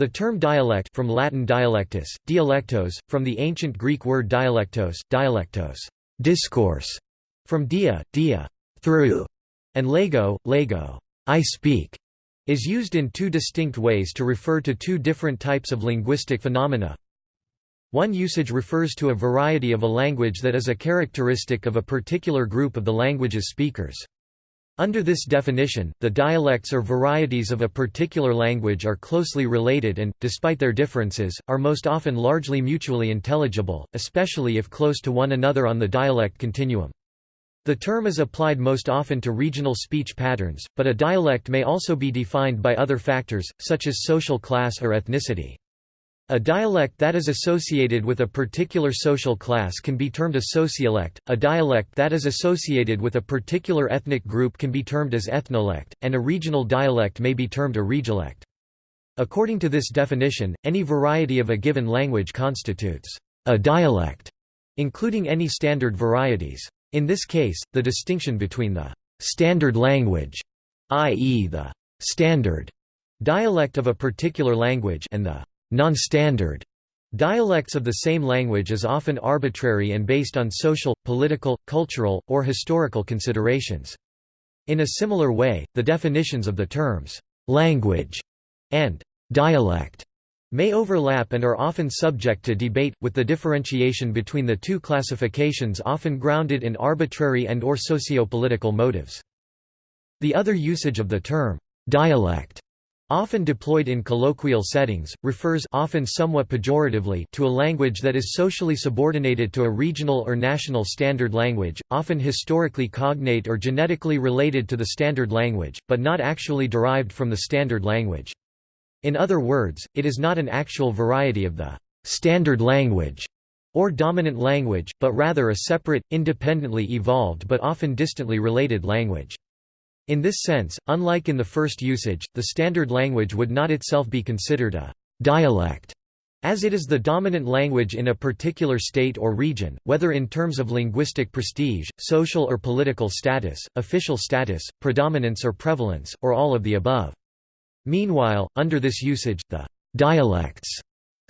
The term dialect from Latin dialectus, dialectos, from the ancient Greek word dialectos, dialectos, discourse, from dia, dia, through, and lego, lego, I speak, is used in two distinct ways to refer to two different types of linguistic phenomena. One usage refers to a variety of a language that is a characteristic of a particular group of the language's speakers. Under this definition, the dialects or varieties of a particular language are closely related and, despite their differences, are most often largely mutually intelligible, especially if close to one another on the dialect continuum. The term is applied most often to regional speech patterns, but a dialect may also be defined by other factors, such as social class or ethnicity. A dialect that is associated with a particular social class can be termed a sociolect, a dialect that is associated with a particular ethnic group can be termed as ethnolect, and a regional dialect may be termed a regiolect. According to this definition, any variety of a given language constitutes a dialect, including any standard varieties. In this case, the distinction between the standard language, i.e. the standard dialect of a particular language and the non-standard dialects of the same language is often arbitrary and based on social, political, cultural, or historical considerations. In a similar way, the definitions of the terms «language» and «dialect» may overlap and are often subject to debate, with the differentiation between the two classifications often grounded in arbitrary and or socio-political motives. The other usage of the term «dialect» Often deployed in colloquial settings, refers often somewhat pejoratively to a language that is socially subordinated to a regional or national standard language, often historically cognate or genetically related to the standard language, but not actually derived from the standard language. In other words, it is not an actual variety of the standard language or dominant language, but rather a separate, independently evolved but often distantly related language. In this sense, unlike in the first usage, the standard language would not itself be considered a dialect, as it is the dominant language in a particular state or region, whether in terms of linguistic prestige, social or political status, official status, predominance or prevalence, or all of the above. Meanwhile, under this usage, the dialects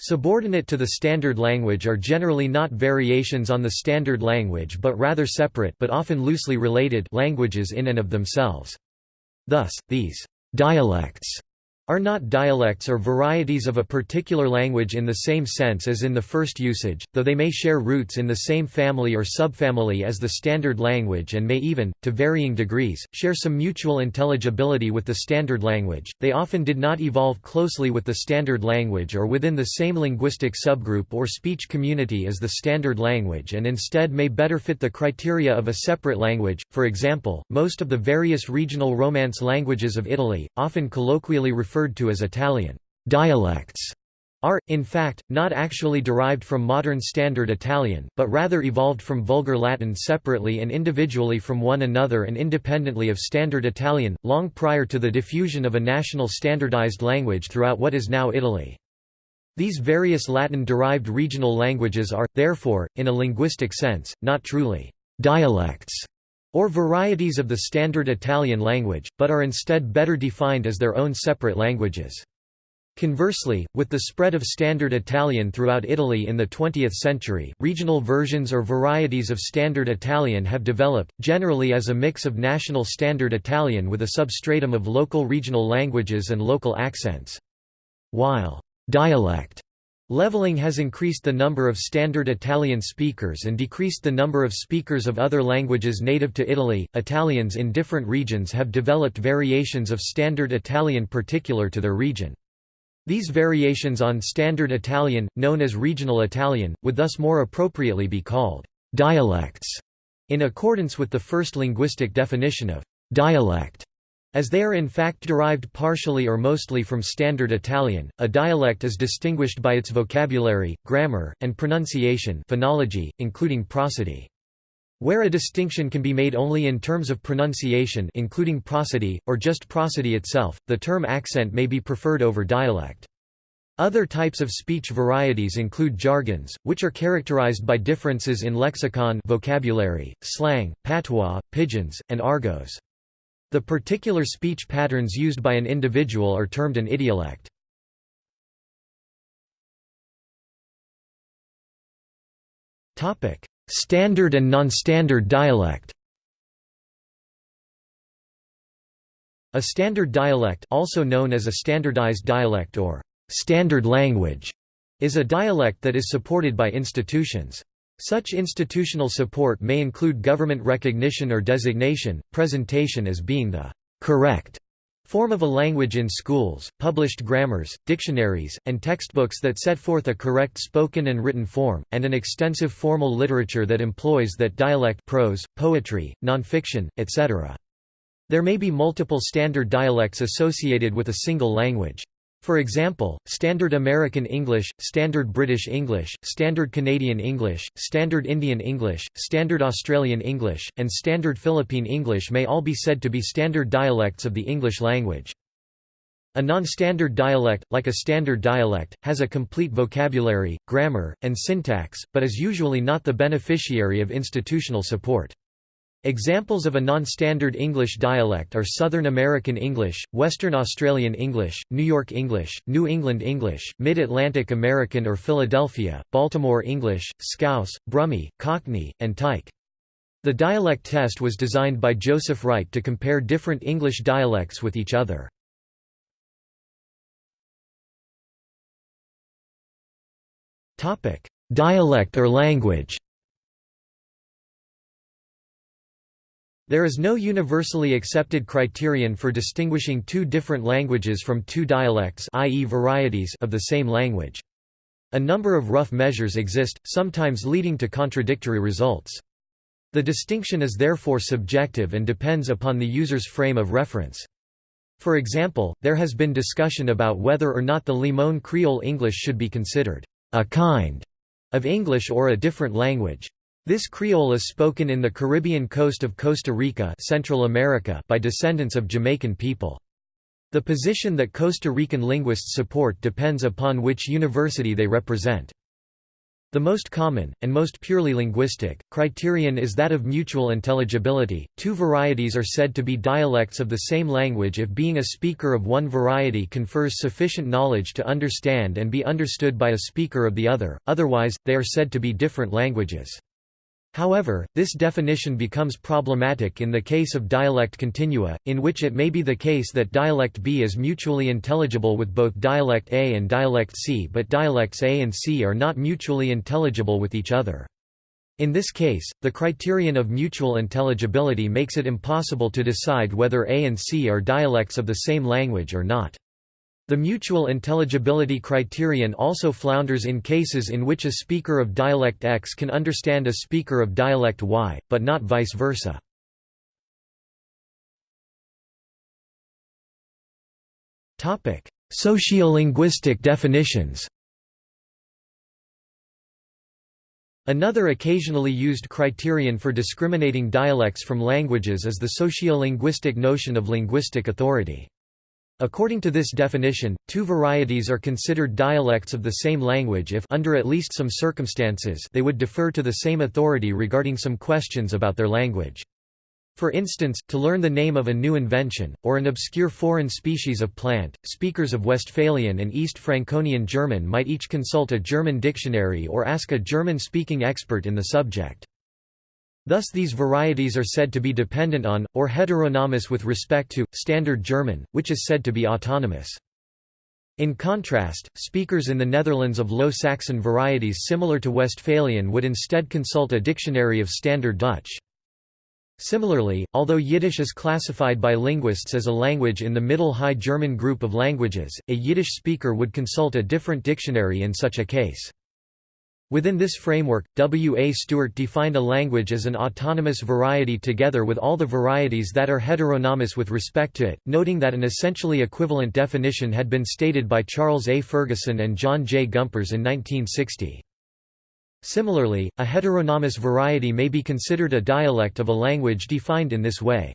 Subordinate to the standard language are generally not variations on the standard language but rather separate but often loosely related languages in and of themselves. Thus, these dialects are not dialects or varieties of a particular language in the same sense as in the first usage, though they may share roots in the same family or subfamily as the standard language and may even, to varying degrees, share some mutual intelligibility with the standard language. They often did not evolve closely with the standard language or within the same linguistic subgroup or speech community as the standard language and instead may better fit the criteria of a separate language. For example, most of the various regional Romance languages of Italy, often colloquially referred referred to as Italian dialects are, in fact, not actually derived from modern Standard Italian, but rather evolved from Vulgar Latin separately and individually from one another and independently of Standard Italian, long prior to the diffusion of a national standardized language throughout what is now Italy. These various Latin-derived regional languages are, therefore, in a linguistic sense, not truly dialects or varieties of the standard Italian language, but are instead better defined as their own separate languages. Conversely, with the spread of Standard Italian throughout Italy in the 20th century, regional versions or varieties of Standard Italian have developed, generally as a mix of National Standard Italian with a substratum of local regional languages and local accents. While dialect Leveling has increased the number of standard Italian speakers and decreased the number of speakers of other languages native to Italy. Italians in different regions have developed variations of standard Italian particular to their region. These variations on standard Italian, known as regional Italian, would thus more appropriately be called dialects, in accordance with the first linguistic definition of dialect. As they are in fact derived partially or mostly from Standard Italian, a dialect is distinguished by its vocabulary, grammar, and pronunciation phonology, including prosody. Where a distinction can be made only in terms of pronunciation including prosody, or just prosody itself, the term accent may be preferred over dialect. Other types of speech varieties include jargons, which are characterized by differences in lexicon vocabulary, slang, patois, pidgins, and argots. The particular speech patterns used by an individual are termed an idiolect. Standard and non-standard dialect A standard dialect also known as a standardized dialect or standard language is a dialect that is supported by institutions. Such institutional support may include government recognition or designation, presentation as being the correct form of a language in schools, published grammars, dictionaries, and textbooks that set forth a correct spoken and written form, and an extensive formal literature that employs that dialect prose, poetry, nonfiction, etc. There may be multiple standard dialects associated with a single language. For example, Standard American English, Standard British English, Standard Canadian English, Standard Indian English, Standard Australian English, and Standard Philippine English may all be said to be standard dialects of the English language. A non-standard dialect, like a standard dialect, has a complete vocabulary, grammar, and syntax, but is usually not the beneficiary of institutional support. Examples of a non-standard English dialect are Southern American English, Western Australian English, New York English, New England English, Mid-Atlantic American or Philadelphia, Baltimore English, Scouse, Brummie, Cockney, and Tyke. The dialect test was designed by Joseph Wright to compare different English dialects with each other. Dialect or language There is no universally accepted criterion for distinguishing two different languages from two dialects i.e. varieties of the same language. A number of rough measures exist, sometimes leading to contradictory results. The distinction is therefore subjective and depends upon the user's frame of reference. For example, there has been discussion about whether or not the Limon Creole English should be considered a kind of English or a different language. This Creole is spoken in the Caribbean coast of Costa Rica Central America by descendants of Jamaican people. The position that Costa Rican linguists support depends upon which university they represent. The most common, and most purely linguistic, criterion is that of mutual intelligibility. Two varieties are said to be dialects of the same language if being a speaker of one variety confers sufficient knowledge to understand and be understood by a speaker of the other, otherwise, they are said to be different languages. However, this definition becomes problematic in the case of dialect continua, in which it may be the case that dialect B is mutually intelligible with both dialect A and dialect C but dialects A and C are not mutually intelligible with each other. In this case, the criterion of mutual intelligibility makes it impossible to decide whether A and C are dialects of the same language or not. The mutual intelligibility criterion also flounders in cases in which a speaker of dialect X can understand a speaker of dialect Y, but not vice versa. Sociolinguistic definitions Another occasionally used criterion for discriminating dialects from languages is the sociolinguistic notion of linguistic authority. According to this definition, two varieties are considered dialects of the same language if under at least some circumstances they would defer to the same authority regarding some questions about their language. For instance, to learn the name of a new invention, or an obscure foreign species of plant, speakers of Westphalian and East Franconian German might each consult a German dictionary or ask a German-speaking expert in the subject. Thus these varieties are said to be dependent on, or heteronomous with respect to, Standard German, which is said to be autonomous. In contrast, speakers in the Netherlands of Low Saxon varieties similar to Westphalian would instead consult a dictionary of Standard Dutch. Similarly, although Yiddish is classified by linguists as a language in the Middle High German group of languages, a Yiddish speaker would consult a different dictionary in such a case. Within this framework, W. A. Stewart defined a language as an autonomous variety together with all the varieties that are heteronomous with respect to it, noting that an essentially equivalent definition had been stated by Charles A. Ferguson and John J. Gumperz in 1960. Similarly, a heteronomous variety may be considered a dialect of a language defined in this way.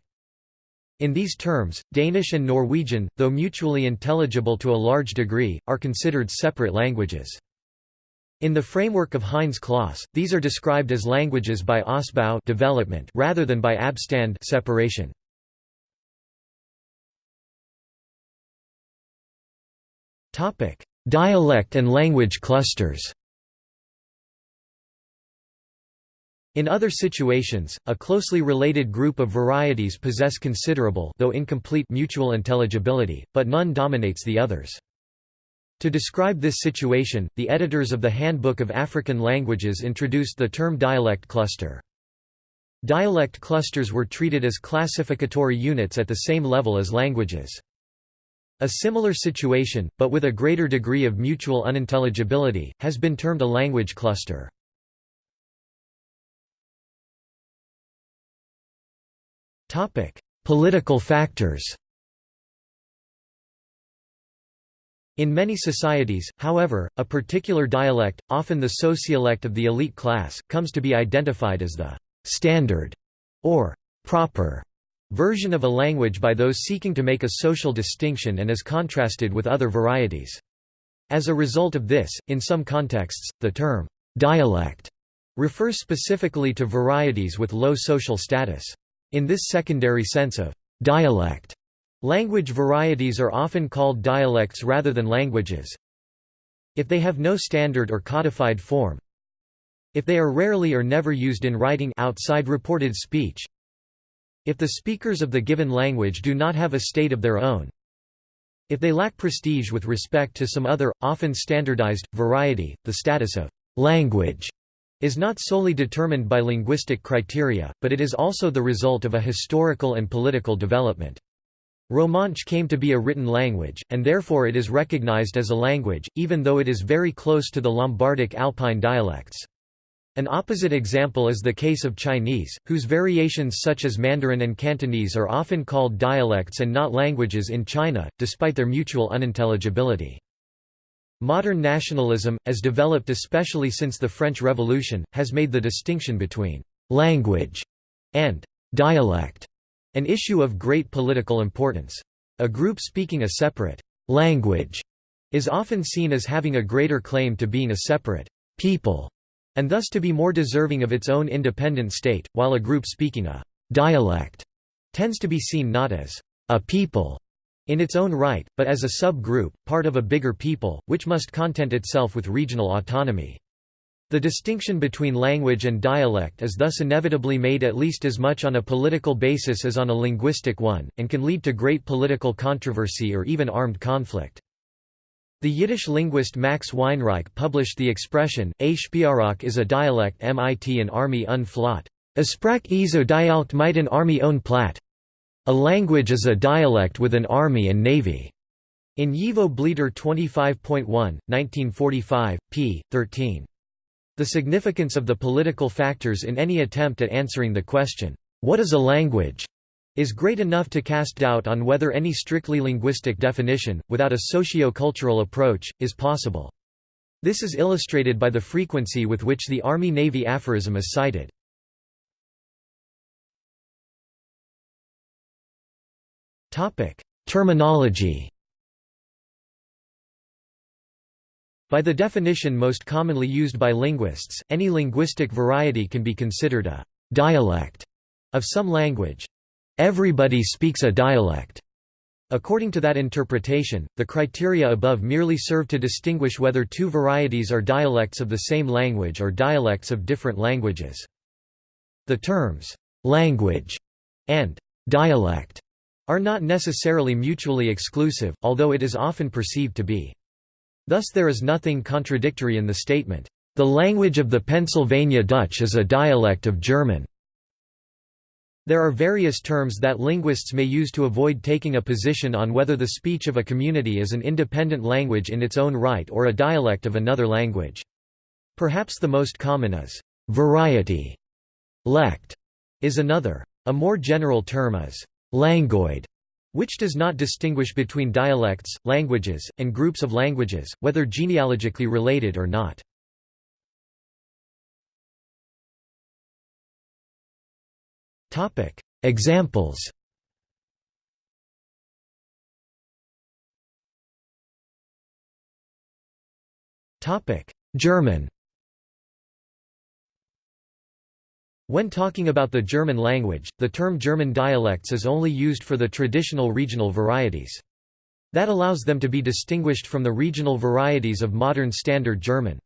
In these terms, Danish and Norwegian, though mutually intelligible to a large degree, are considered separate languages. In the framework of Heinz Kloss, these are described as languages by Ausbau development rather than by Abstand separation. Topic: Dialect and language clusters. In other situations, a closely related group of varieties possess considerable though incomplete mutual intelligibility, but none dominates the others. To describe this situation, the editors of the Handbook of African Languages introduced the term dialect cluster. Dialect clusters were treated as classificatory units at the same level as languages. A similar situation, but with a greater degree of mutual unintelligibility, has been termed a language cluster. Political factors In many societies, however, a particular dialect, often the sociolect of the elite class, comes to be identified as the «standard» or «proper» version of a language by those seeking to make a social distinction and is contrasted with other varieties. As a result of this, in some contexts, the term «dialect» refers specifically to varieties with low social status. In this secondary sense of dialect, language varieties are often called dialects rather than languages. If they have no standard or codified form, if they are rarely or never used in writing outside reported speech, if the speakers of the given language do not have a state of their own, if they lack prestige with respect to some other, often standardized, variety, the status of language is not solely determined by linguistic criteria, but it is also the result of a historical and political development. Romansh came to be a written language, and therefore it is recognized as a language, even though it is very close to the Lombardic Alpine dialects. An opposite example is the case of Chinese, whose variations such as Mandarin and Cantonese are often called dialects and not languages in China, despite their mutual unintelligibility. Modern nationalism, as developed especially since the French Revolution, has made the distinction between «language» and «dialect» an issue of great political importance. A group speaking a separate «language» is often seen as having a greater claim to being a separate «people» and thus to be more deserving of its own independent state, while a group speaking a «dialect» tends to be seen not as «a people» in its own right, but as a sub-group, part of a bigger people, which must content itself with regional autonomy. The distinction between language and dialect is thus inevitably made at least as much on a political basis as on a linguistic one, and can lead to great political controversy or even armed conflict. The Yiddish linguist Max Weinreich published the expression, a Sprach is a dialect mit an Army un Flat. A Sprach is a Dialekt mit an Army un Platt. A language is a dialect with an army and navy. In Yivo Bleter 25.1, 1945, p. 13. The significance of the political factors in any attempt at answering the question, what is a language, is great enough to cast doubt on whether any strictly linguistic definition, without a socio-cultural approach, is possible. This is illustrated by the frequency with which the Army-Navy aphorism is cited. Terminology By the definition most commonly used by linguists, any linguistic variety can be considered a «dialect» of some language. Everybody speaks a dialect. According to that interpretation, the criteria above merely serve to distinguish whether two varieties are dialects of the same language or dialects of different languages. The terms, "'language' and "'dialect' are not necessarily mutually exclusive, although it is often perceived to be. Thus there is nothing contradictory in the statement, "...the language of the Pennsylvania Dutch is a dialect of German." There are various terms that linguists may use to avoid taking a position on whether the speech of a community is an independent language in its own right or a dialect of another language. Perhaps the most common is, "...variety", lect, is another. A more general term is, languoid, which does not distinguish between dialects, languages, and groups of languages, whether genealogically related or not. Examples German When talking about the German language, the term German dialects is only used for the traditional regional varieties. That allows them to be distinguished from the regional varieties of modern Standard German.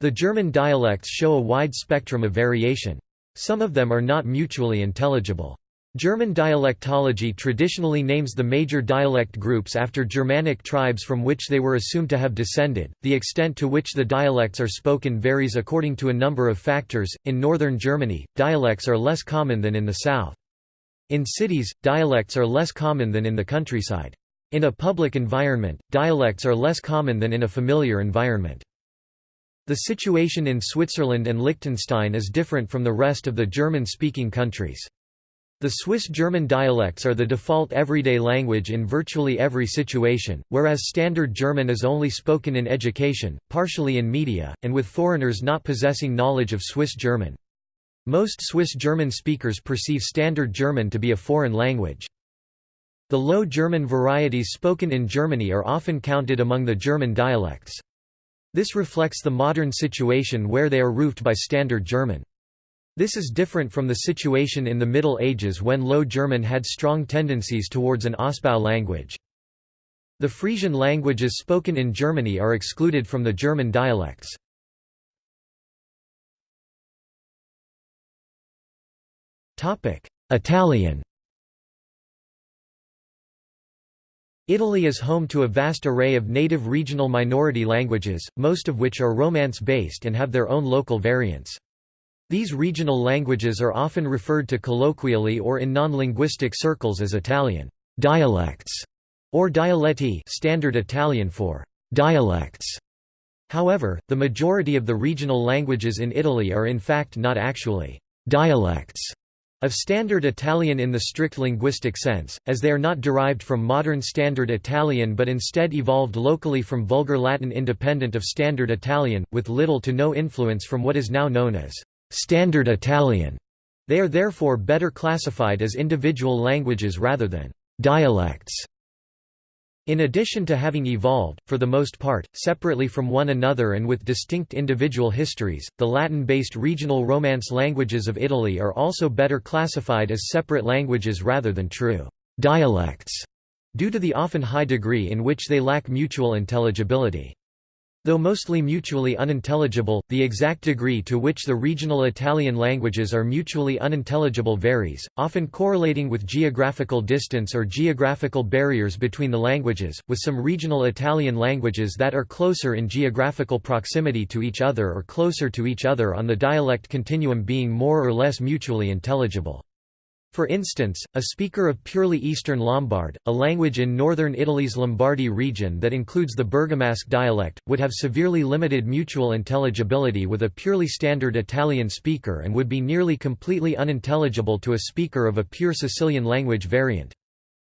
The German dialects show a wide spectrum of variation. Some of them are not mutually intelligible. German dialectology traditionally names the major dialect groups after Germanic tribes from which they were assumed to have descended. The extent to which the dialects are spoken varies according to a number of factors. In northern Germany, dialects are less common than in the south. In cities, dialects are less common than in the countryside. In a public environment, dialects are less common than in a familiar environment. The situation in Switzerland and Liechtenstein is different from the rest of the German-speaking countries. The Swiss-German dialects are the default everyday language in virtually every situation, whereas Standard German is only spoken in education, partially in media, and with foreigners not possessing knowledge of Swiss German. Most Swiss German speakers perceive Standard German to be a foreign language. The Low German varieties spoken in Germany are often counted among the German dialects. This reflects the modern situation where they are roofed by Standard German. This is different from the situation in the Middle Ages when Low German had strong tendencies towards an Ausbau language. The Frisian languages spoken in Germany are excluded from the German dialects. Italian Italy is home to a vast array of native regional minority languages, most of which are Romance-based and have their own local variants. These regional languages are often referred to colloquially or in non-linguistic circles as Italian dialects or dialetti standard Italian for dialects. However, the majority of the regional languages in Italy are in fact not actually dialects of Standard Italian in the strict linguistic sense, as they are not derived from modern Standard Italian but instead evolved locally from Vulgar Latin independent of Standard Italian, with little to no influence from what is now known as Standard Italian. They are therefore better classified as individual languages rather than dialects. In addition to having evolved, for the most part, separately from one another and with distinct individual histories, the Latin-based regional Romance languages of Italy are also better classified as separate languages rather than true dialects, due to the often high degree in which they lack mutual intelligibility. Though mostly mutually unintelligible, the exact degree to which the regional Italian languages are mutually unintelligible varies, often correlating with geographical distance or geographical barriers between the languages, with some regional Italian languages that are closer in geographical proximity to each other or closer to each other on the dialect continuum being more or less mutually intelligible. For instance, a speaker of purely Eastern Lombard, a language in northern Italy's Lombardy region that includes the Bergamasque dialect, would have severely limited mutual intelligibility with a purely standard Italian speaker and would be nearly completely unintelligible to a speaker of a pure Sicilian language variant.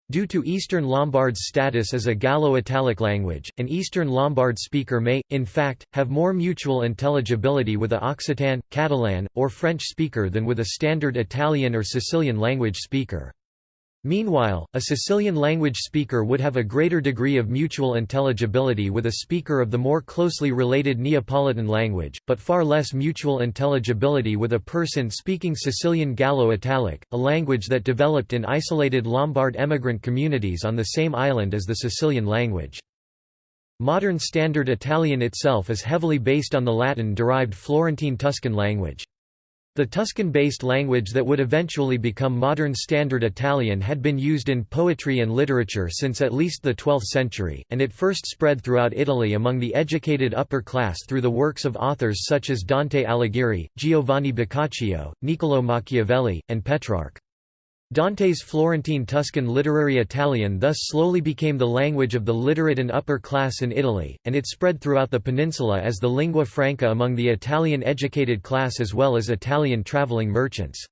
Due to Eastern Lombard's status as a Gallo-Italic language, an Eastern Lombard speaker may, in fact, have more mutual intelligibility with a Occitan, Catalan, or French speaker than with a standard Italian or Sicilian language speaker. Meanwhile, a Sicilian language speaker would have a greater degree of mutual intelligibility with a speaker of the more closely related Neapolitan language, but far less mutual intelligibility with a person speaking Sicilian Gallo-Italic, a language that developed in isolated Lombard emigrant communities on the same island as the Sicilian language. Modern Standard Italian itself is heavily based on the Latin-derived Florentine Tuscan language. The Tuscan-based language that would eventually become modern Standard Italian had been used in poetry and literature since at least the 12th century, and it first spread throughout Italy among the educated upper class through the works of authors such as Dante Alighieri, Giovanni Boccaccio, Niccolò Machiavelli, and Petrarch. Dante's Florentine Tuscan literary Italian thus slowly became the language of the literate and upper class in Italy, and it spread throughout the peninsula as the lingua franca among the Italian educated class as well as Italian traveling merchants.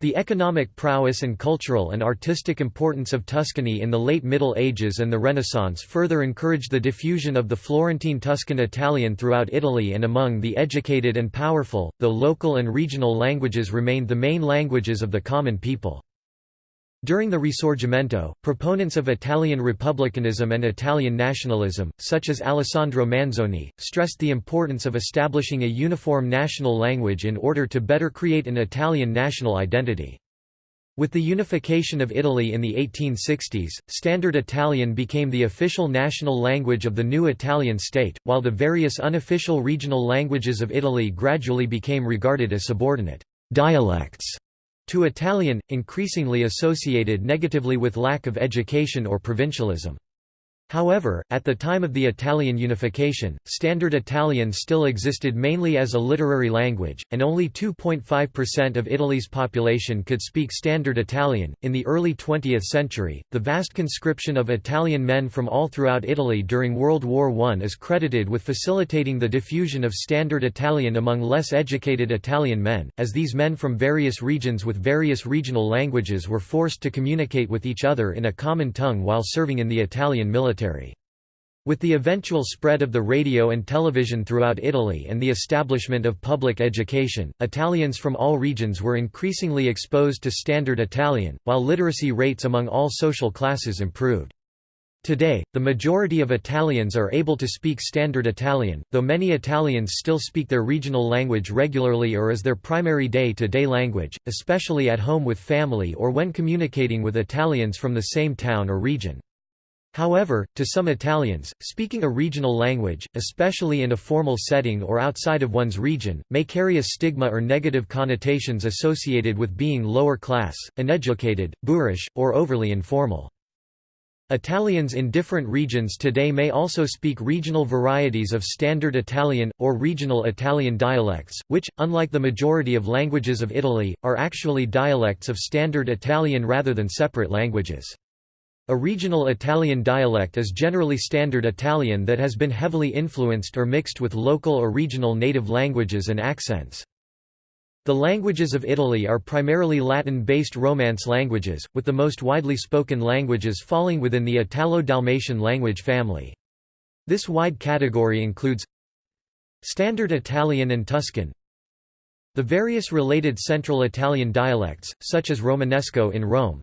The economic prowess and cultural and artistic importance of Tuscany in the late Middle Ages and the Renaissance further encouraged the diffusion of the Florentine Tuscan Italian throughout Italy and among the educated and powerful, though local and regional languages remained the main languages of the common people. During the Risorgimento, proponents of Italian republicanism and Italian nationalism, such as Alessandro Manzoni, stressed the importance of establishing a uniform national language in order to better create an Italian national identity. With the unification of Italy in the 1860s, Standard Italian became the official national language of the new Italian state, while the various unofficial regional languages of Italy gradually became regarded as subordinate dialects to Italian, increasingly associated negatively with lack of education or provincialism. However, at the time of the Italian unification, Standard Italian still existed mainly as a literary language, and only 2.5% of Italy's population could speak Standard Italian. In the early 20th century, the vast conscription of Italian men from all throughout Italy during World War I is credited with facilitating the diffusion of Standard Italian among less educated Italian men, as these men from various regions with various regional languages were forced to communicate with each other in a common tongue while serving in the Italian military military. With the eventual spread of the radio and television throughout Italy and the establishment of public education, Italians from all regions were increasingly exposed to Standard Italian, while literacy rates among all social classes improved. Today, the majority of Italians are able to speak Standard Italian, though many Italians still speak their regional language regularly or as their primary day-to-day -day language, especially at home with family or when communicating with Italians from the same town or region. However, to some Italians, speaking a regional language, especially in a formal setting or outside of one's region, may carry a stigma or negative connotations associated with being lower class, uneducated, boorish, or overly informal. Italians in different regions today may also speak regional varieties of Standard Italian, or regional Italian dialects, which, unlike the majority of languages of Italy, are actually dialects of Standard Italian rather than separate languages. A regional Italian dialect is generally Standard Italian that has been heavily influenced or mixed with local or regional native languages and accents. The languages of Italy are primarily Latin-based Romance languages, with the most widely spoken languages falling within the Italo-Dalmatian language family. This wide category includes Standard Italian and Tuscan The various related Central Italian dialects, such as Romanesco in Rome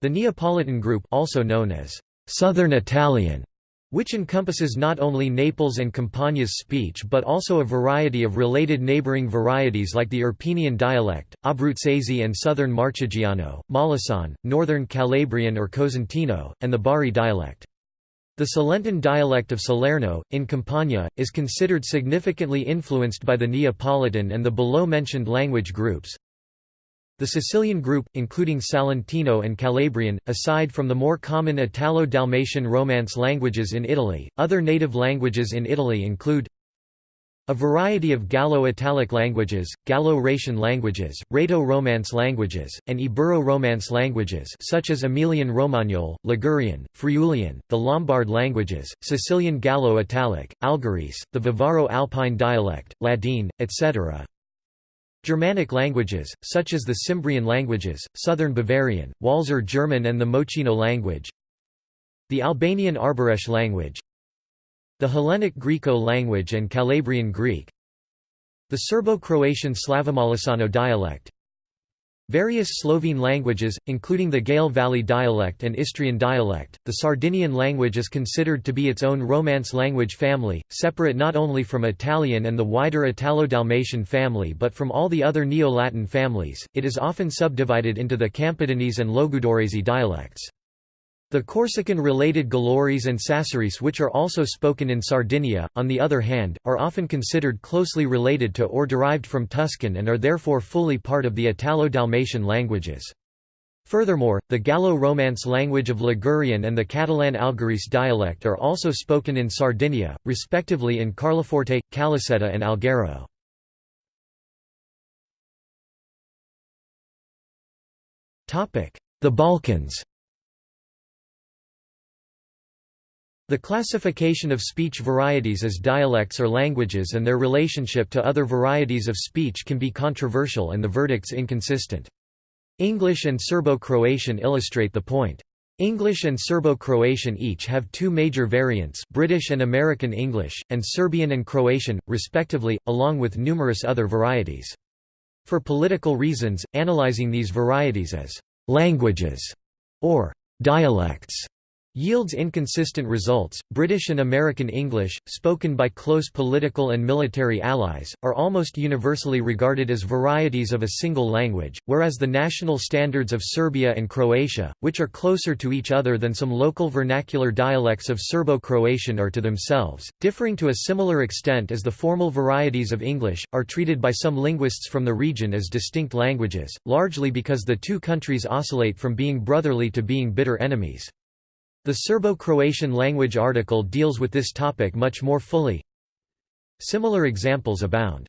the Neapolitan group also known as Southern Italian which encompasses not only Naples and Campania's speech but also a variety of related neighboring varieties like the Irpinian dialect, Abruzzese and Southern Marchigiano, Molisane, Northern Calabrian or Cosentino, and the Bari dialect. The Cilentan dialect of Salerno, in Campania, is considered significantly influenced by the Neapolitan and the below-mentioned language groups. The Sicilian group, including Salentino and Calabrian, aside from the more common Italo-Dalmatian Romance languages in Italy, other native languages in Italy include a variety of Gallo-Italic languages, Gallo-Raetian languages, Rhaeto-Romance languages, and Ibero-Romance languages such as Emilian Romagnol, Ligurian, Friulian, the Lombard languages, Sicilian Gallo-Italic, Algherese, the Vivaro-Alpine dialect, Ladine, etc. Germanic languages, such as the Cimbrian languages, Southern Bavarian, Walser German and the Mocheno language The Albanian Arbëresh language The Hellenic Griko language and Calabrian Greek The Serbo-Croatian Slavomolisano dialect Various Slovene languages, including the Gail Valley dialect and Istrian dialect, the Sardinian language is considered to be its own Romance language family, separate not only from Italian and the wider Italo-Dalmatian family but from all the other Neo-Latin families, it is often subdivided into the Campidanese and Logudorese dialects. The Corsican-related Gallurese and Sassarese which are also spoken in Sardinia, on the other hand, are often considered closely related to or derived from Tuscan and are therefore fully part of the Italo-Dalmatian languages. Furthermore, the Gallo-Romance language of Ligurian and the Catalan Algherese dialect are also spoken in Sardinia, respectively in Carloforte, Calasetta and Alghero. The Balkans The classification of speech varieties as dialects or languages and their relationship to other varieties of speech can be controversial and the verdicts inconsistent. English and Serbo-Croatian illustrate the point. English and Serbo-Croatian each have two major variants British and American English, and Serbian and Croatian, respectively, along with numerous other varieties. For political reasons, analyzing these varieties as «languages» or «dialects» yields inconsistent results. British and American English, spoken by close political and military allies, are almost universally regarded as varieties of a single language, whereas the national standards of Serbia and Croatia, which are closer to each other than some local vernacular dialects of Serbo-Croatian are to themselves, differing to a similar extent as the formal varieties of English, are treated by some linguists from the region as distinct languages, largely because the two countries oscillate from being brotherly to being bitter enemies. The Serbo-Croatian language article deals with this topic much more fully. Similar examples abound.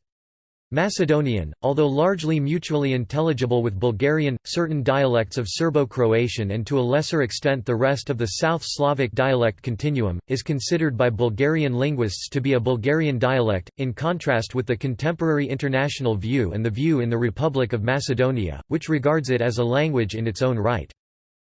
Macedonian, although largely mutually intelligible with Bulgarian, certain dialects of Serbo-Croatian and to a lesser extent the rest of the South Slavic dialect continuum, is considered by Bulgarian linguists to be a Bulgarian dialect, in contrast with the contemporary international view and the view in the Republic of Macedonia, which regards it as a language in its own right.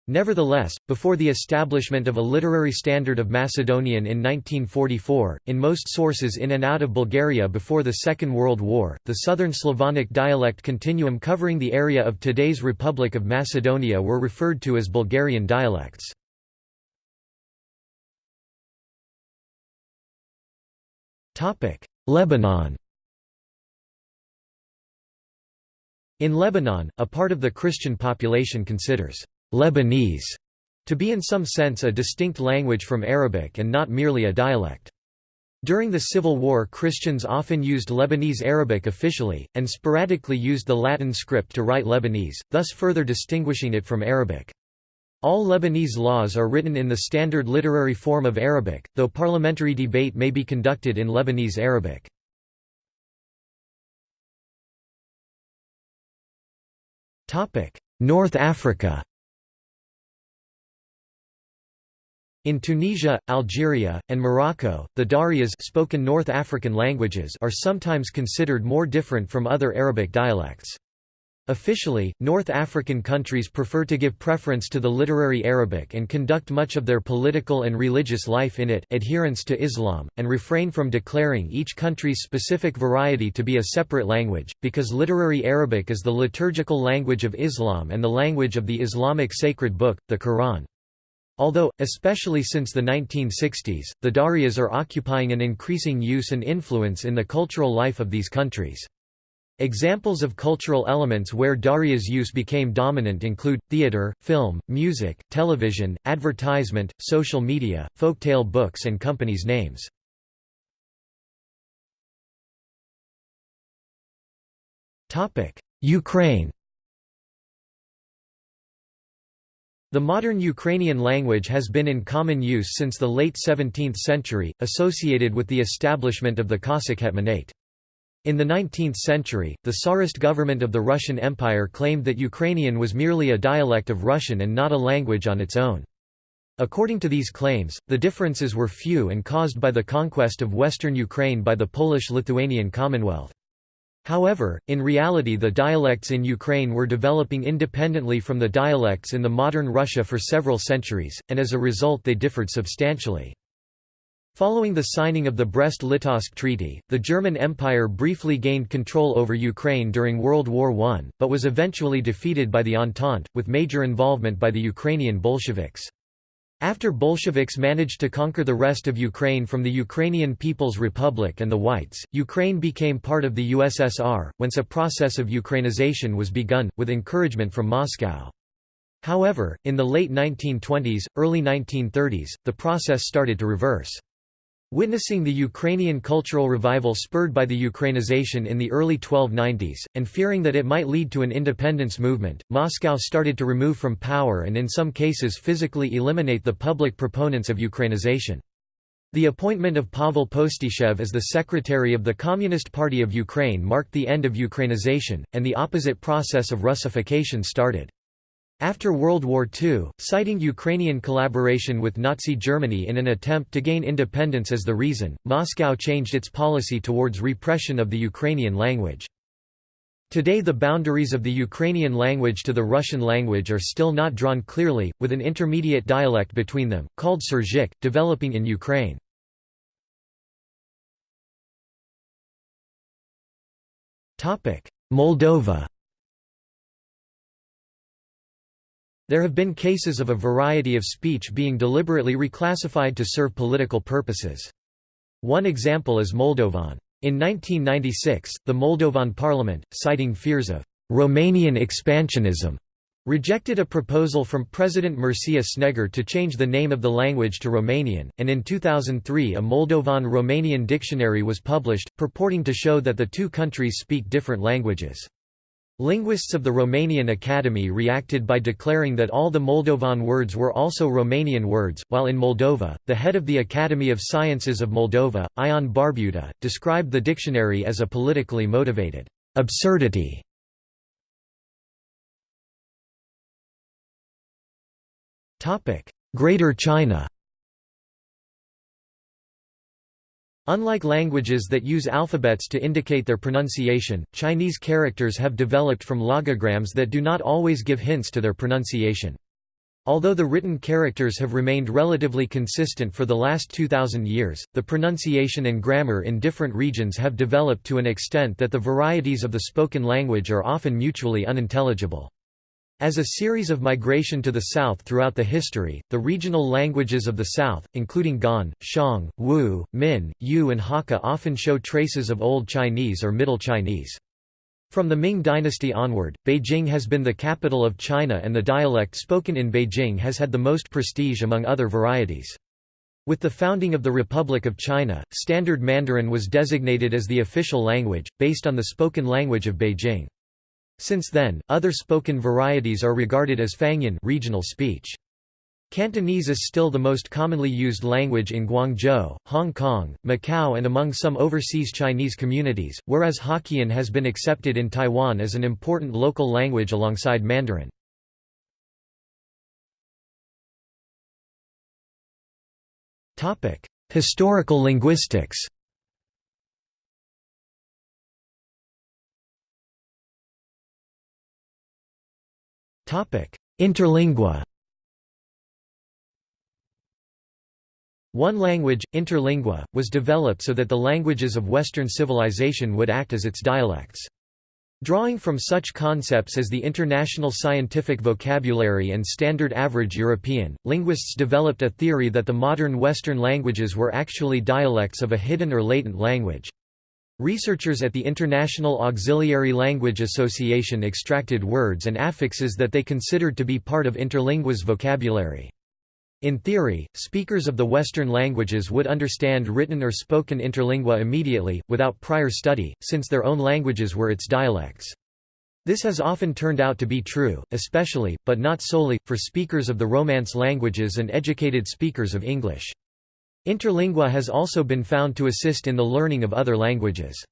Nevertheless, before the establishment of a literary standard of Macedonian in 1944, in most sources in and out of Bulgaria before the Second World War, the Southern Slavonic dialect continuum covering the area of today's Republic of Macedonia were referred to as Bulgarian dialects. Lebanon In Lebanon, a part of the Christian population considers Lebanese to be in some sense a distinct language from Arabic and not merely a dialect. During the Civil War Christians often used Lebanese Arabic officially, and sporadically used the Latin script to write Lebanese, thus further distinguishing it from Arabic. All Lebanese laws are written in the standard literary form of Arabic, though parliamentary debate may be conducted in Lebanese Arabic. North Africa In Tunisia, Algeria, and Morocco, the Darijas spoken North African languages are sometimes considered more different from other Arabic dialects. Officially, North African countries prefer to give preference to the literary Arabic and conduct much of their political and religious life in it adherence to Islam, and refrain from declaring each country's specific variety to be a separate language, because literary Arabic is the liturgical language of Islam and the language of the Islamic sacred book, the Quran. Although, especially since the 1960s, the Darijas are occupying an increasing use and influence in the cultural life of these countries. Examples of cultural elements where Darijas use became dominant include, theater, film, music, television, advertisement, social media, folktale books and companies' names. Ukraine The modern Ukrainian language has been in common use since the late 17th century, associated with the establishment of the Cossack Hetmanate. In the 19th century, the Tsarist government of the Russian Empire claimed that Ukrainian was merely a dialect of Russian and not a language on its own. According to these claims, the differences were few and caused by the conquest of western Ukraine by the Polish-Lithuanian Commonwealth. However, in reality the dialects in Ukraine were developing independently from the dialects in the modern Russia for several centuries, and as a result they differed substantially. Following the signing of the Brest-Litovsk Treaty, the German Empire briefly gained control over Ukraine during World War I, but was eventually defeated by the Entente, with major involvement by the Ukrainian Bolsheviks. After Bolsheviks managed to conquer the rest of Ukraine from the Ukrainian People's Republic and the Whites, Ukraine became part of the USSR, whence a process of Ukrainization was begun, with encouragement from Moscow. However, in the late 1920s, early 1930s, the process started to reverse. Witnessing the Ukrainian cultural revival spurred by the Ukrainization in the early 1290s, and fearing that it might lead to an independence movement, Moscow started to remove from power and in some cases physically eliminate the public proponents of Ukrainization. The appointment of Pavel Postyshev as the secretary of the Communist Party of Ukraine marked the end of Ukrainization, and the opposite process of Russification started. After World War II, citing Ukrainian collaboration with Nazi Germany in an attempt to gain independence as the reason, Moscow changed its policy towards repression of the Ukrainian language. Today the boundaries of the Ukrainian language to the Russian language are still not drawn clearly, with an intermediate dialect between them, called Surzhyk, developing in Ukraine. Moldova There have been cases of a variety of speech being deliberately reclassified to serve political purposes. One example is Moldovan. In 1996, the Moldovan parliament, citing fears of Romanian expansionism, rejected a proposal from President Mircea Snegur to change the name of the language to Romanian, and in 2003 a Moldovan-Romanian dictionary was published, purporting to show that the two countries speak different languages. Linguists of the Romanian Academy reacted by declaring that all the Moldovan words were also Romanian words, while in Moldova, the head of the Academy of Sciences of Moldova, Ion Barbuta, described the dictionary as a politically motivated absurdity. Greater China Unlike languages that use alphabets to indicate their pronunciation, Chinese characters have developed from logograms that do not always give hints to their pronunciation. Although the written characters have remained relatively consistent for the last 2,000 years, the pronunciation and grammar in different regions have developed to an extent that the varieties of the spoken language are often mutually unintelligible. As a series of migration to the south throughout the history, the regional languages of the south, including Gan, Xiang, Wu, Min, Yu and Hakka often show traces of Old Chinese or Middle Chinese. From the Ming dynasty onward, Beijing has been the capital of China and the dialect spoken in Beijing has had the most prestige among other varieties. With the founding of the Republic of China, Standard Mandarin was designated as the official language, based on the spoken language of Beijing. Since then, other spoken varieties are regarded as Fangyan regional speech. Cantonese is still the most commonly used language in Guangzhou, Hong Kong, Macau and among some overseas Chinese communities, whereas Hokkien has been accepted in Taiwan as an important local language alongside Mandarin. Historical linguistics Interlingua One language, interlingua, was developed so that the languages of Western civilization would act as its dialects. Drawing from such concepts as the International Scientific Vocabulary and Standard Average European, linguists developed a theory that the modern Western languages were actually dialects of a hidden or latent language. Researchers at the International Auxiliary Language Association extracted words and affixes that they considered to be part of interlingua's vocabulary. In theory, speakers of the Western languages would understand written or spoken interlingua immediately, without prior study, since their own languages were its dialects. This has often turned out to be true, especially, but not solely, for speakers of the Romance languages and educated speakers of English. Interlingua has also been found to assist in the learning of other languages.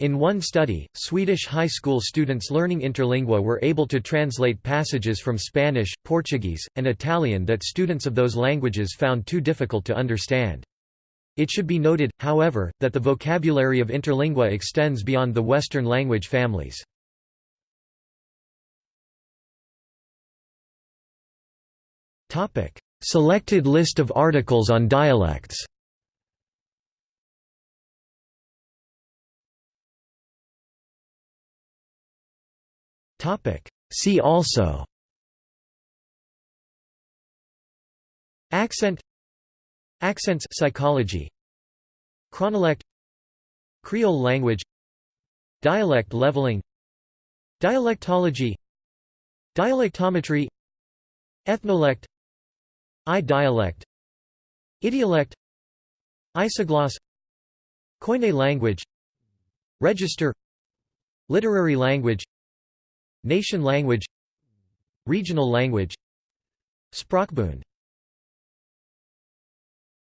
In one study, Swedish high school students learning interlingua were able to translate passages from Spanish, Portuguese, and Italian that students of those languages found too difficult to understand. It should be noted, however, that the vocabulary of interlingua extends beyond the Western language families. Selected list of articles on dialects. See also Accent Accents psychology Chronolect Creole language Dialect leveling Dialectology Dialectometry Ethnolect I-dialect. Idiolect Isogloss Koine language. Register. Literary language. Nation language. Regional language. Sprachbund